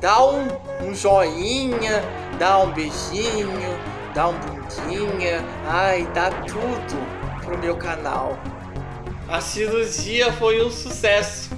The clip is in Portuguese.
dá um, um joinha, dá um beijinho, dá um bundinha, ai, dá tudo pro meu canal. A cirurgia foi um sucesso.